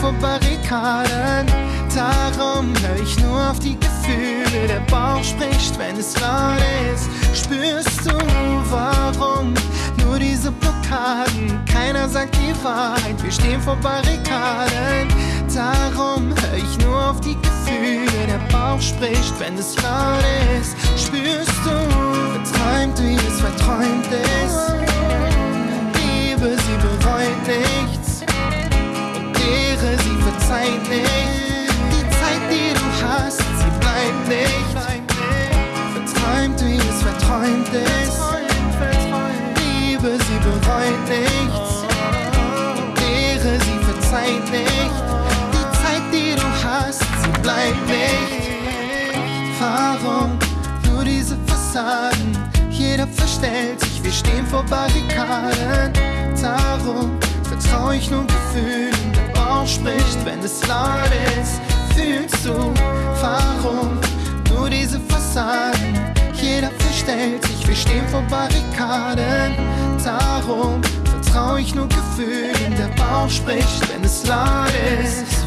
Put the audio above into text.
vor Barrikaden. Darum hör ich nur auf die Gefühle. Der Bauch spricht, wenn es laut ist. Spürst du, warum? Nur diese Blockaden. Keiner sagt die Wahrheit. Wir stehen vor Barrikaden. Darum hör ich nur auf die Gefühle. Der Bauch spricht, wenn es laut ist. Verzeiht nicht. Die Zeit, die du hast, sie bleibt nicht. Warum nur diese Fassaden? Jeder verstellt sich, wir stehen vor Barrikaden. Darum vertraue ich nur Gefühlen. Der Bauch spricht, wenn es laut ist. Fühlst du, warum nur diese Fassaden? Jeder verstellt sich, wir stehen vor Barrikaden. Darum vertraue ich nur Gefühlen. Der Bauch spricht, wenn es laut ist.